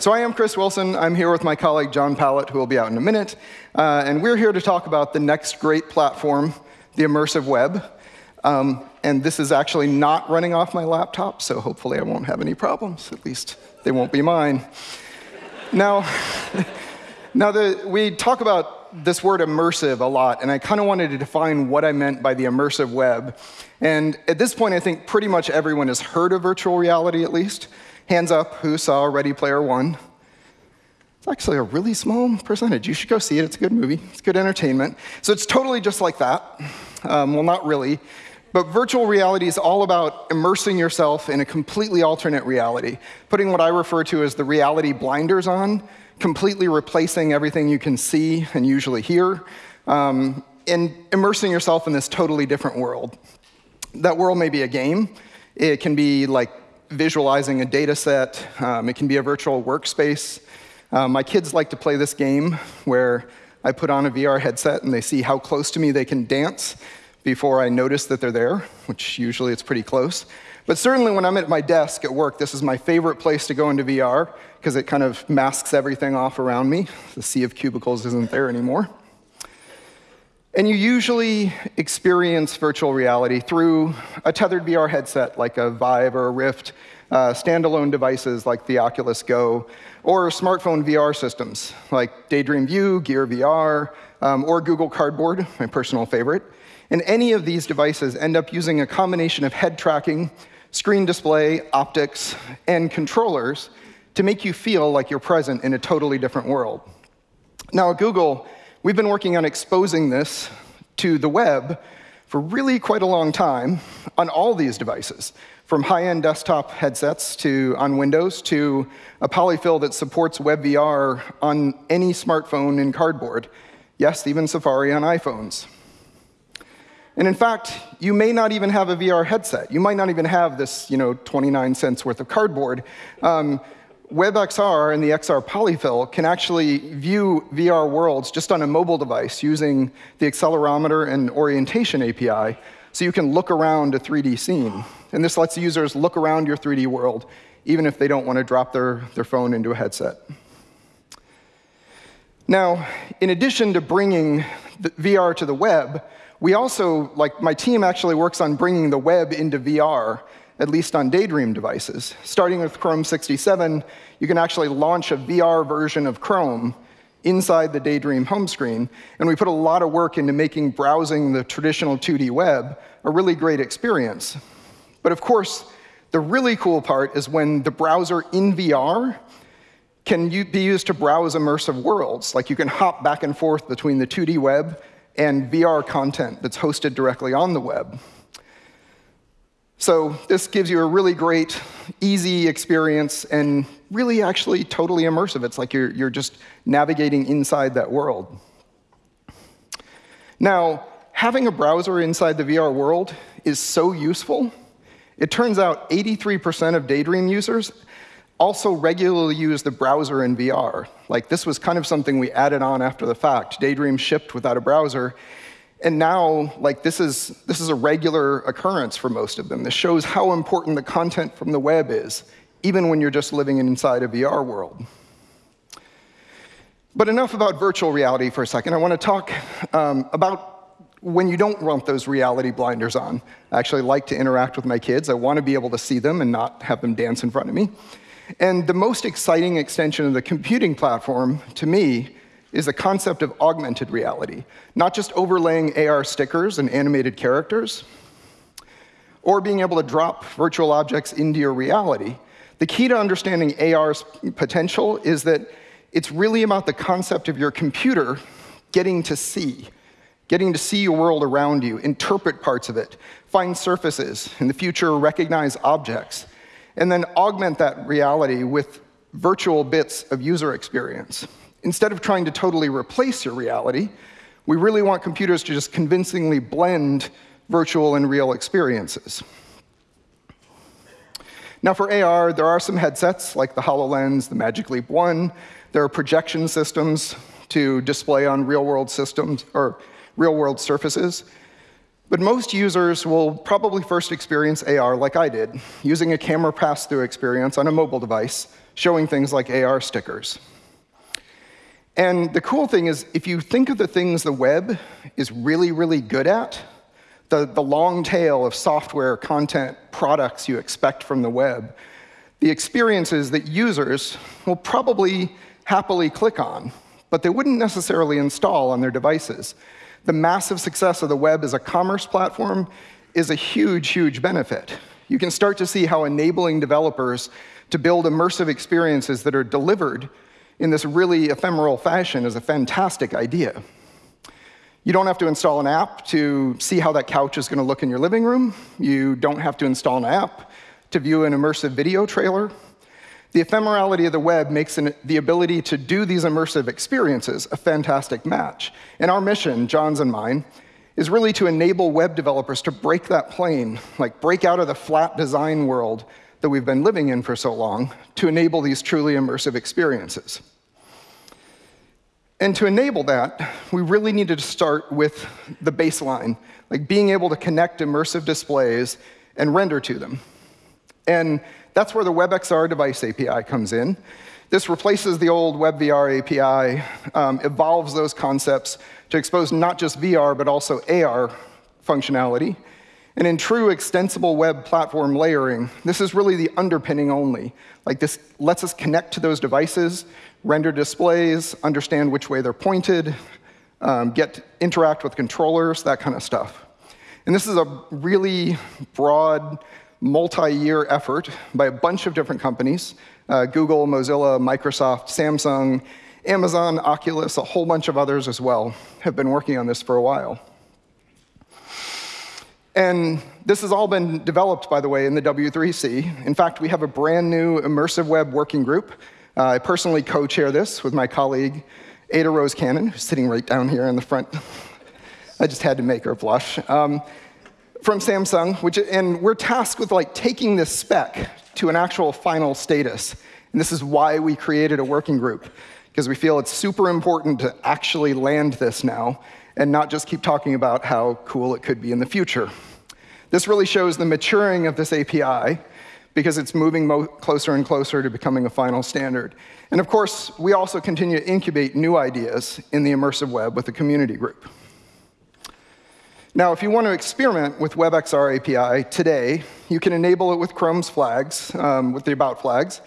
So I am Chris Wilson. I'm here with my colleague John Pallett, who will be out in a minute. Uh, and we're here to talk about the next great platform, the immersive web. Um, and this is actually not running off my laptop, so hopefully I won't have any problems. At least they won't be mine. now, now the, we talk about this word immersive a lot, and I kind of wanted to define what I meant by the immersive web. And at this point, I think pretty much everyone has heard of virtual reality at least. Hands up who saw Ready Player One. It's actually a really small percentage. You should go see it. It's a good movie, it's good entertainment. So it's totally just like that. Um, well, not really. But virtual reality is all about immersing yourself in a completely alternate reality, putting what I refer to as the reality blinders on, completely replacing everything you can see and usually hear, um, and immersing yourself in this totally different world. That world may be a game. It can be like visualizing a data set. Um, it can be a virtual workspace. Um, my kids like to play this game where I put on a VR headset and they see how close to me they can dance before I notice that they're there, which usually it's pretty close. But certainly when I'm at my desk at work, this is my favorite place to go into VR because it kind of masks everything off around me. The sea of cubicles isn't there anymore. And you usually experience virtual reality through a tethered VR headset like a Vive or a Rift, uh, standalone devices like the Oculus Go, or smartphone VR systems like Daydream View, Gear VR, um, or Google Cardboard, my personal favorite. And any of these devices end up using a combination of head tracking, screen display, optics, and controllers to make you feel like you're present in a totally different world. Now, at Google, We've been working on exposing this to the web for really quite a long time on all these devices, from high-end desktop headsets to on Windows to a polyfill that supports WebVR on any smartphone in cardboard. Yes, even Safari on iPhones. And in fact, you may not even have a VR headset. You might not even have this, you know, 29 cents worth of cardboard. Um, WebXR and the XR polyfill can actually view VR worlds just on a mobile device using the accelerometer and orientation API, so you can look around a 3D scene. And this lets users look around your 3D world, even if they don't want to drop their, their phone into a headset. Now, in addition to bringing VR to the web, we also, like my team actually works on bringing the web into VR at least on Daydream devices. Starting with Chrome 67, you can actually launch a VR version of Chrome inside the Daydream home screen. And we put a lot of work into making browsing the traditional 2D web a really great experience. But of course, the really cool part is when the browser in VR can be used to browse immersive worlds. Like you can hop back and forth between the 2D web and VR content that's hosted directly on the web. So this gives you a really great, easy experience and really actually totally immersive. It's like you're, you're just navigating inside that world. Now, having a browser inside the VR world is so useful. It turns out 83% of Daydream users also regularly use the browser in VR. Like this was kind of something we added on after the fact. Daydream shipped without a browser, and now, like, this is, this is a regular occurrence for most of them. This shows how important the content from the web is, even when you're just living inside a VR world. But enough about virtual reality for a second. I want to talk um, about when you don't want those reality blinders on. I actually like to interact with my kids. I want to be able to see them and not have them dance in front of me. And the most exciting extension of the computing platform, to me, is the concept of augmented reality, not just overlaying AR stickers and animated characters, or being able to drop virtual objects into your reality. The key to understanding AR's potential is that it's really about the concept of your computer getting to see, getting to see your world around you, interpret parts of it, find surfaces, in the future recognize objects, and then augment that reality with virtual bits of user experience instead of trying to totally replace your reality, we really want computers to just convincingly blend virtual and real experiences. Now, for AR, there are some headsets like the HoloLens, the Magic Leap 1. There are projection systems to display on real-world systems or real-world surfaces. But most users will probably first experience AR like I did, using a camera pass-through experience on a mobile device, showing things like AR stickers. And the cool thing is, if you think of the things the web is really, really good at, the, the long tail of software, content, products you expect from the web, the experiences that users will probably happily click on, but they wouldn't necessarily install on their devices the massive success of the web as a commerce platform is a huge, huge benefit. You can start to see how enabling developers to build immersive experiences that are delivered in this really ephemeral fashion is a fantastic idea. You don't have to install an app to see how that couch is going to look in your living room. You don't have to install an app to view an immersive video trailer. The ephemerality of the web makes an, the ability to do these immersive experiences a fantastic match. And our mission, John's and mine, is really to enable web developers to break that plane, like break out of the flat design world that we've been living in for so long, to enable these truly immersive experiences. And to enable that, we really needed to start with the baseline, like being able to connect immersive displays and render to them. And that's where the WebXR device API comes in. This replaces the old WebVR API, um, evolves those concepts to expose not just VR, but also AR functionality. And in true extensible web platform layering, this is really the underpinning only. Like this lets us connect to those devices, render displays, understand which way they're pointed, um, get interact with controllers, that kind of stuff. And this is a really broad multi-year effort by a bunch of different companies, uh, Google, Mozilla, Microsoft, Samsung, Amazon, Oculus, a whole bunch of others as well, have been working on this for a while. And this has all been developed, by the way, in the W3C. In fact, we have a brand new immersive web working group. Uh, I personally co-chair this with my colleague, Ada Rose Cannon, who's sitting right down here in the front. I just had to make her blush. Um, from Samsung, which, and we're tasked with like taking this spec to an actual final status. And this is why we created a working group, because we feel it's super important to actually land this now and not just keep talking about how cool it could be in the future. This really shows the maturing of this API because it's moving closer and closer to becoming a final standard. And of course, we also continue to incubate new ideas in the immersive web with the community group. Now, if you want to experiment with WebXR API today, you can enable it with Chrome's flags, um, with the About flags.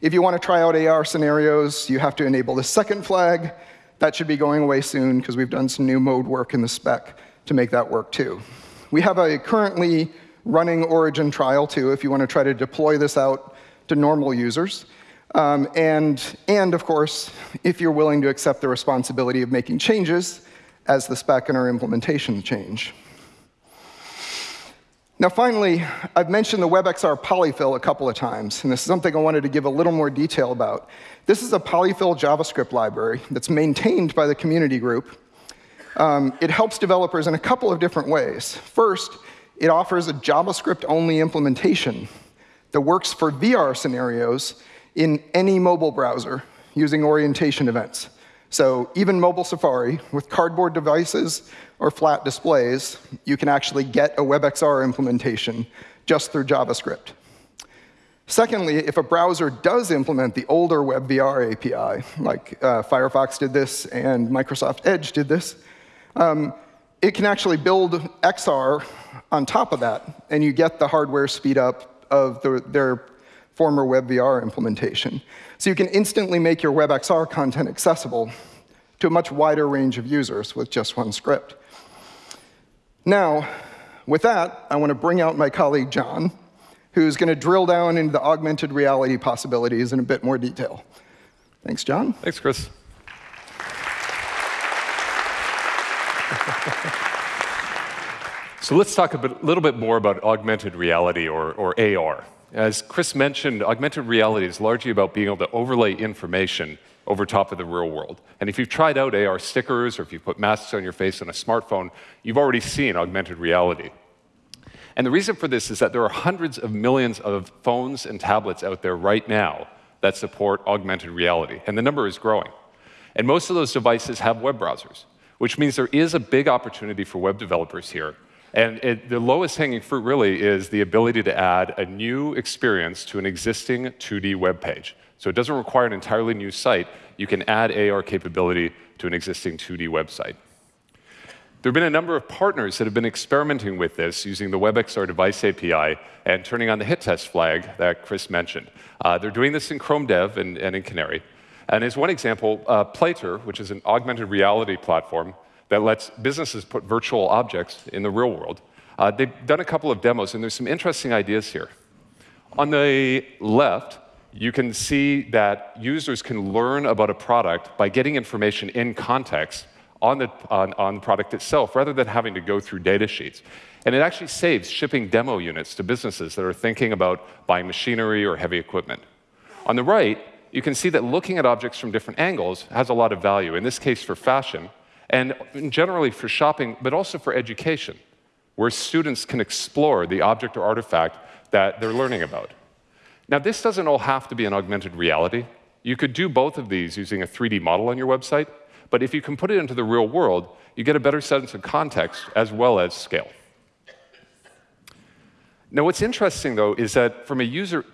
If you want to try out AR scenarios, you have to enable the second flag. That should be going away soon because we've done some new mode work in the spec to make that work too. We have a currently running Origin trial too, if you want to try to deploy this out to normal users. Um, and, and of course, if you're willing to accept the responsibility of making changes, as the spec and our implementation change. Now, finally, I've mentioned the WebXR polyfill a couple of times, and this is something I wanted to give a little more detail about. This is a polyfill JavaScript library that's maintained by the community group. Um, it helps developers in a couple of different ways. First, it offers a JavaScript-only implementation that works for VR scenarios in any mobile browser using orientation events. So even mobile Safari, with cardboard devices or flat displays, you can actually get a WebXR implementation just through JavaScript. Secondly, if a browser does implement the older WebVR API, like uh, Firefox did this and Microsoft Edge did this, um, it can actually build XR on top of that, and you get the hardware speed up of the, their former WebVR implementation. So you can instantly make your WebXR content accessible to a much wider range of users with just one script. Now, with that, I want to bring out my colleague John, who's going to drill down into the augmented reality possibilities in a bit more detail. Thanks, John. Thanks, Chris. so let's talk a bit, little bit more about augmented reality, or, or AR. As Chris mentioned, augmented reality is largely about being able to overlay information over top of the real world. And if you've tried out AR stickers or if you've put masks on your face on a smartphone, you've already seen augmented reality. And the reason for this is that there are hundreds of millions of phones and tablets out there right now that support augmented reality, and the number is growing. And most of those devices have web browsers, which means there is a big opportunity for web developers here And it, the lowest hanging fruit really is the ability to add a new experience to an existing 2D web page. So it doesn't require an entirely new site. You can add AR capability to an existing 2D website. There have been a number of partners that have been experimenting with this using the WebXR device API and turning on the hit test flag that Chris mentioned. Uh, they're doing this in Chrome Dev and, and in Canary. And as one example, uh, Plattar, which is an augmented reality platform that lets businesses put virtual objects in the real world, uh, they've done a couple of demos, and there's some interesting ideas here. On the left, you can see that users can learn about a product by getting information in context on the, on, on the product itself rather than having to go through data sheets. And it actually saves shipping demo units to businesses that are thinking about buying machinery or heavy equipment. On the right, you can see that looking at objects from different angles has a lot of value, in this case for fashion, and generally for shopping, but also for education, where students can explore the object or artifact that they're learning about. Now, this doesn't all have to be an augmented reality. You could do both of these using a 3D model on your website, but if you can put it into the real world, you get a better sense of context as well as scale. Now, what's interesting, though, is that from a user,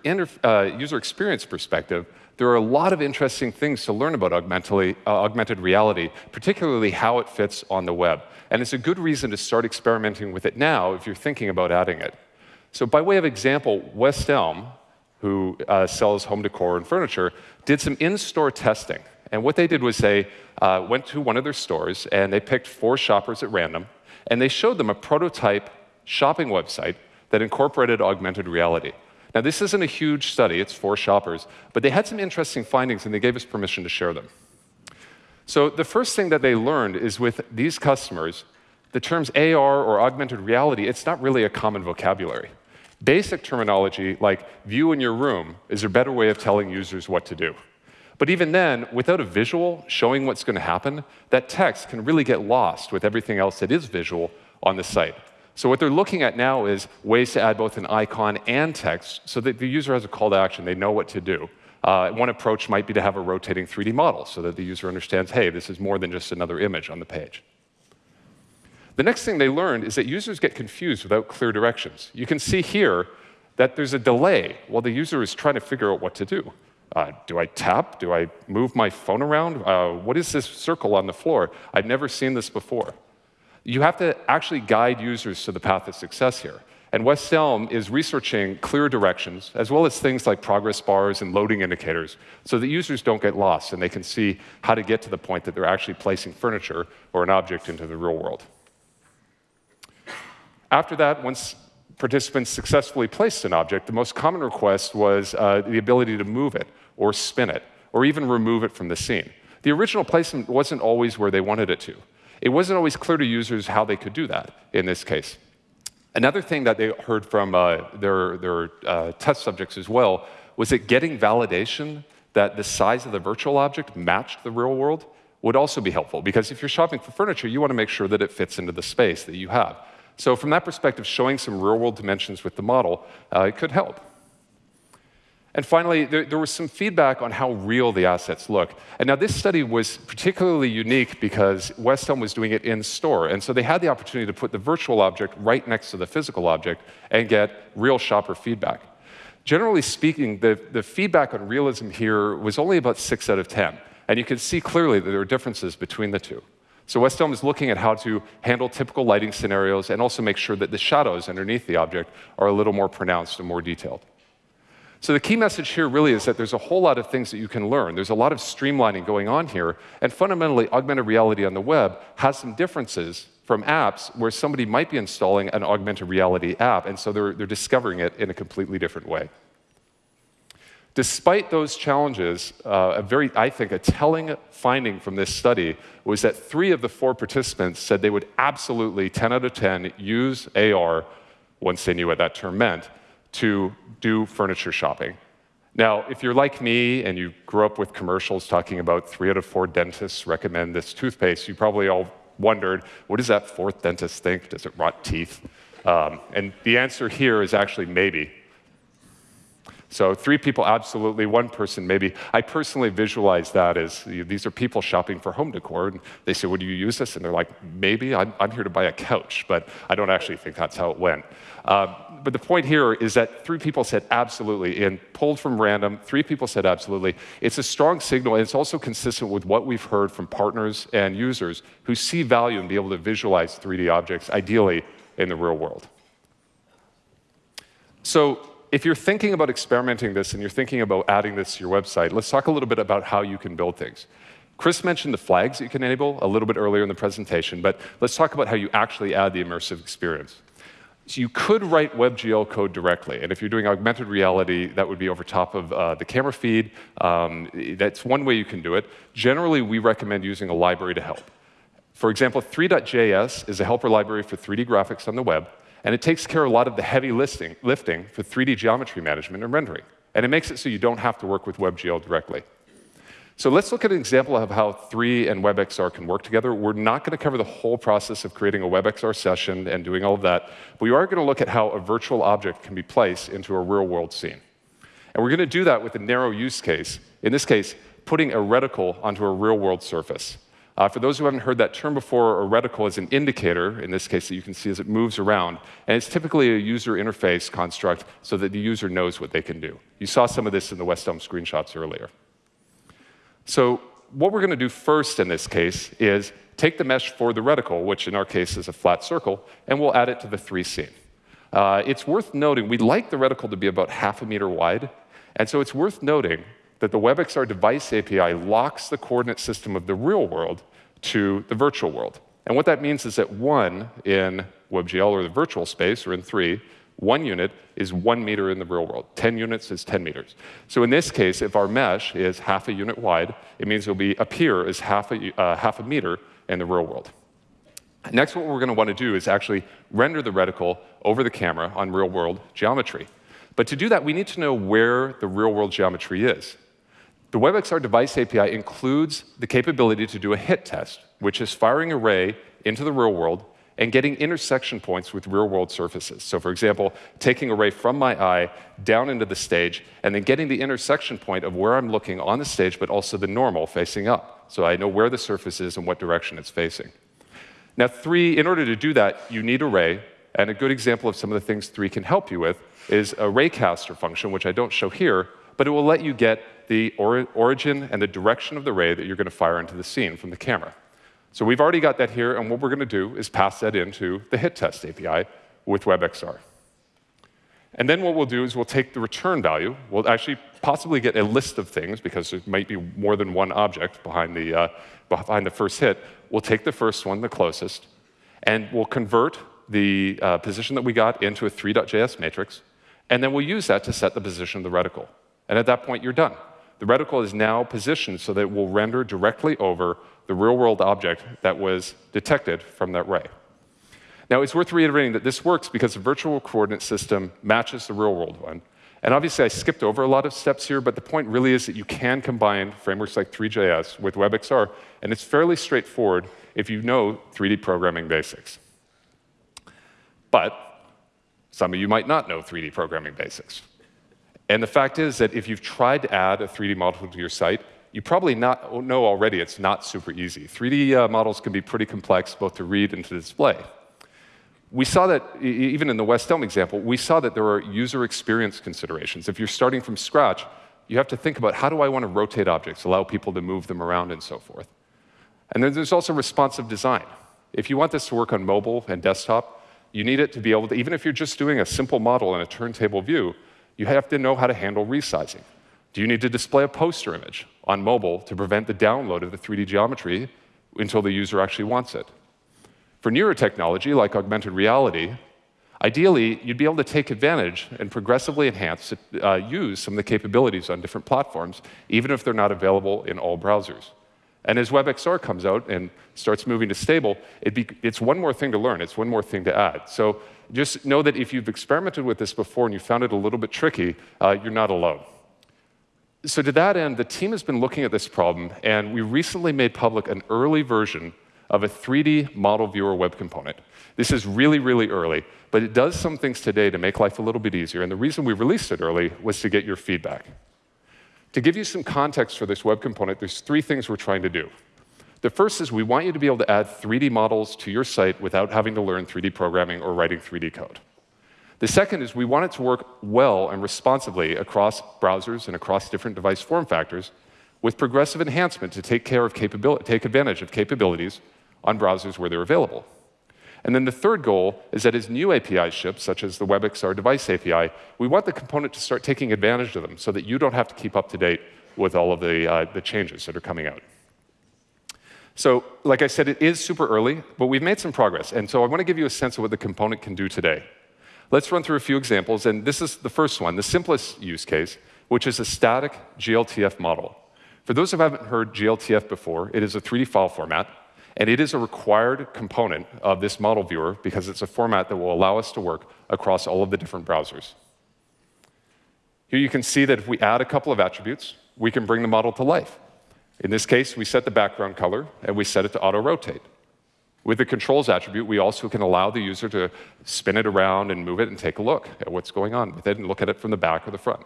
uh, user experience perspective, there are a lot of interesting things to learn about uh, augmented reality, particularly how it fits on the web. And it's a good reason to start experimenting with it now if you're thinking about adding it. So, by way of example, West Elm, who uh, sells home decor and furniture, did some in store testing. And what they did was they uh, went to one of their stores and they picked four shoppers at random and they showed them a prototype shopping website that incorporated augmented reality. Now, this isn't a huge study, it's four shoppers, but they had some interesting findings and they gave us permission to share them. So, the first thing that they learned is with these customers, the terms AR or augmented reality, it's not really a common vocabulary. Basic terminology like view in your room is a better way of telling users what to do. But even then, without a visual showing what's going to happen, that text can really get lost with everything else that is visual on the site. So what they're looking at now is ways to add both an icon and text so that the user has a call to action, they know what to do. Uh, one approach might be to have a rotating 3D model so that the user understands, hey, this is more than just another image on the page. The next thing they learned is that users get confused without clear directions. You can see here that there's a delay while the user is trying to figure out what to do. Uh, do I tap? Do I move my phone around? Uh, what is this circle on the floor? I've never seen this before. You have to actually guide users to the path of success here. And West Elm is researching clear directions, as well as things like progress bars and loading indicators, so that users don't get lost and they can see how to get to the point that they're actually placing furniture or an object into the real world. After that, once participants successfully placed an object, the most common request was uh, the ability to move it or spin it or even remove it from the scene. The original placement wasn't always where they wanted it to. It wasn't always clear to users how they could do that in this case. Another thing that they heard from uh, their, their uh, test subjects as well was that getting validation that the size of the virtual object matched the real world would also be helpful because if you're shopping for furniture, you want to make sure that it fits into the space that you have. So, from that perspective, showing some real world dimensions with the model uh, could help. And finally, there, there, was some feedback on how real the assets look. And now this study was particularly unique because West Elm was doing it in store. And so they had the opportunity to put the virtual object right next to the physical object and get real shopper feedback. Generally speaking, the, the feedback on realism here was only about 6 out of 10. And you can see clearly that there are differences between the two. So West Elm is looking at how to handle typical lighting scenarios and also make sure that the shadows underneath the object are a little more pronounced and more detailed. So the key message here really is that there's a whole lot of things that you can learn. There's a lot of streamlining going on here, and fundamentally, augmented reality on the web has some differences from apps where somebody might be installing an augmented reality app, and so they're, they're discovering it in a completely different way. Despite those challenges, uh, a very, I think, a telling finding from this study was that three of the four participants said they would absolutely, 10 out of 10, use AR once they knew what that term meant to do furniture shopping. Now, if you're like me and you grew up with commercials talking about three out of four dentists recommend this toothpaste, you probably all wondered, what does that fourth dentist think? Does it rot teeth? Um, and the answer here is actually maybe. So three people, absolutely. One person, maybe. I personally visualize that as you know, these are people shopping for home decor, and they say, "Would you use this?" And they're like, "Maybe. I'm, I'm here to buy a couch," but I don't actually think that's how it went. Uh, but the point here is that three people said absolutely, and pulled from random, three people said absolutely. It's a strong signal, and it's also consistent with what we've heard from partners and users who see value in being able to visualize 3D objects, ideally in the real world. So if you're thinking about experimenting this and you're thinking about adding this to your website, let's talk a little bit about how you can build things. Chris mentioned the flags that you can enable a little bit earlier in the presentation, but let's talk about how you actually add the immersive experience. So you could write WebGL code directly, and if you're doing augmented reality, that would be over top of uh, the camera feed. Um, that's one way you can do it. Generally, we recommend using a library to help. For example, Three.js is a helper library for 3D graphics on the web, and it takes care of a lot of the heavy listing, lifting for 3D geometry management and rendering. And it makes it so you don't have to work with WebGL directly. So let's look at an example of how Three and WebXR can work together. We're not going to cover the whole process of creating a WebXR session and doing all of that, but we are going to look at how a virtual object can be placed into a real-world scene. And we're going to do that with a narrow use case, in this case, putting a reticle onto a real-world surface. Uh, for those who haven't heard that term before, a reticle is an indicator, in this case, that you can see as it moves around. And it's typically a user interface construct so that the user knows what they can do. You saw some of this in the West Elm screenshots earlier. So what we're going to do first in this case is take the mesh for the reticle, which in our case is a flat circle, and we'll add it to the Three scene. Uh, it's worth noting, we'd like the reticle to be about half a meter wide, and so it's worth noting that the WebXR device API locks the coordinate system of the real world to the virtual world. And what that means is that one in WebGL or the virtual space, or in three, one unit is one meter in the real world. 10 units is 10 meters. So in this case, if our mesh is half a unit wide, it means it'll be appear as half a, uh, half a meter in the real world. Next, what we're going to want to do is actually render the reticle over the camera on real world geometry. But to do that, we need to know where the real world geometry is. The WebXR device API includes the capability to do a hit test, which is firing a ray into the real world and getting intersection points with real world surfaces. So, for example, taking a ray from my eye down into the stage and then getting the intersection point of where I'm looking on the stage, but also the normal facing up. So I know where the surface is and what direction it's facing. Now, three, in order to do that, you need a ray. And a good example of some of the things three can help you with is a raycaster function, which I don't show here, but it will let you get the or origin and the direction of the ray that you're going to fire into the scene from the camera. So we've already got that here, and what we're going to do is pass that into the hit test API with WebXR. And then what we'll do is we'll take the return value. We'll actually possibly get a list of things because there might be more than one object behind the, uh, behind the first hit. We'll take the first one, the closest, and we'll convert the uh, position that we got into a Three.js matrix, and then we'll use that to set the position of the reticle. And at that point, you're done. The reticle is now positioned so that it will render directly over the real world object that was detected from that ray. Now, it's worth reiterating that this works because the virtual coordinate system matches the real world one. And obviously, I skipped over a lot of steps here, but the point really is that you can combine frameworks like Three.js with WebXR, and it's fairly straightforward if you know 3D programming basics. But some of you might not know 3D programming basics. And the fact is that if you've tried to add a 3D model to your site, you probably not know already it's not super easy. 3D uh, models can be pretty complex, both to read and to display. We saw that, even in the West Elm example, we saw that there are user experience considerations. If you're starting from scratch, you have to think about how do I want to rotate objects, allow people to move them around, and so forth. And then there's also responsive design. If you want this to work on mobile and desktop, you need it to be able to, even if you're just doing a simple model in a turntable view, you have to know how to handle resizing. Do you need to display a poster image on mobile to prevent the download of the 3D geometry until the user actually wants it? For newer technology, like augmented reality, ideally, you'd be able to take advantage and progressively enhance, uh, use some of the capabilities on different platforms, even if they're not available in all browsers. And as WebXR comes out and starts moving to stable, be, it's one more thing to learn, it's one more thing to add. So just know that if you've experimented with this before and you found it a little bit tricky, uh, you're not alone. So, to that end, the team has been looking at this problem, and we recently made public an early version of a 3D model viewer web component. This is really, really early, but it does some things today to make life a little bit easier. And the reason we released it early was to get your feedback. To give you some context for this web component, there's three things we're trying to do. The first is we want you to be able to add 3D models to your site without having to learn 3D programming or writing 3D code. The second is we want it to work well and responsively across browsers and across different device form factors with progressive enhancement to take, care of take advantage of capabilities on browsers where they're available. And then the third goal is that as new APIs ship, such as the WebXR device API, we want the component to start taking advantage of them so that you don't have to keep up to date with all of the, uh, the changes that are coming out. So, like I said, it is super early, but we've made some progress. And so I want to give you a sense of what the component can do today. Let's run through a few examples, and this is the first one, the simplest use case, which is a static GLTF model. For those who haven't heard GLTF before, it is a 3D file format, and it is a required component of this model viewer because it's a format that will allow us to work across all of the different browsers. Here you can see that if we add a couple of attributes, we can bring the model to life. In this case, we set the background color, and we set it to auto-rotate. With the controls attribute, we also can allow the user to spin it around and move it and take a look at what's going on with it and look at it from the back or the front.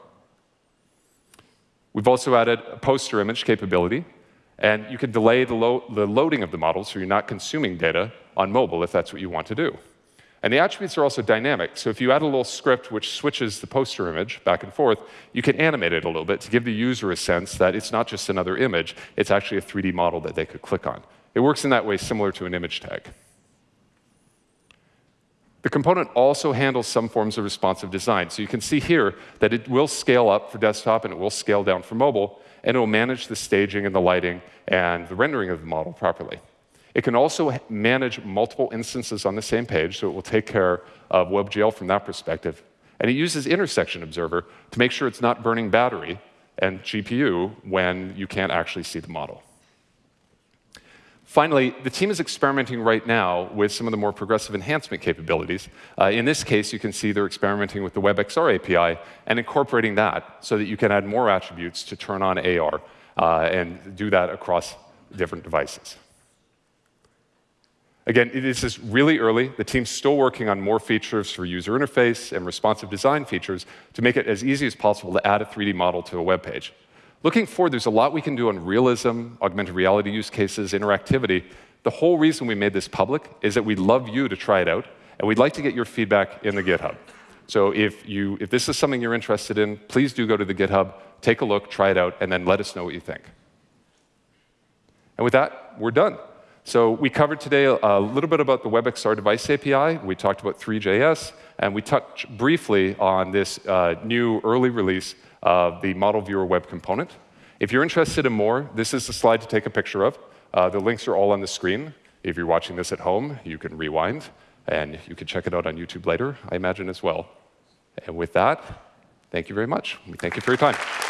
We've also added a poster image capability, and you can delay the, lo the loading of the model so you're not consuming data on mobile if that's what you want to do. And the attributes are also dynamic. So if you add a little script which switches the poster image back and forth, you can animate it a little bit to give the user a sense that it's not just another image, it's actually a 3D model that they could click on. It works in that way similar to an image tag. The component also handles some forms of responsive design. So you can see here that it will scale up for desktop and it will scale down for mobile, and it will manage the staging and the lighting and the rendering of the model properly. It can also manage multiple instances on the same page, so it will take care of WebGL from that perspective. And it uses Intersection Observer to make sure it's not burning battery and GPU when you can't actually see the model. Finally, the team is experimenting right now with some of the more progressive enhancement capabilities. Uh, in this case, you can see they're experimenting with the WebXR API and incorporating that so that you can add more attributes to turn on AR uh, and do that across different devices. Again, this is really early. The team's still working on more features for user interface and responsive design features to make it as easy as possible to add a 3D model to a web page. Looking forward, there's a lot we can do on realism, augmented reality use cases, interactivity. The whole reason we made this public is that we'd love you to try it out, and we'd like to get your feedback in the GitHub. So if, you, if this is something you're interested in, please do go to the GitHub, take a look, try it out, and then let us know what you think. And with that, we're done. So we covered today a little bit about the WebXR device API. We talked about Three.js, and we touched briefly on this uh, new early release of the model viewer web component. If you're interested in more, this is the slide to take a picture of. Uh, the links are all on the screen. If you're watching this at home, you can rewind, and you can check it out on YouTube later, I imagine, as well. And with that, thank you very much. We thank you for your time.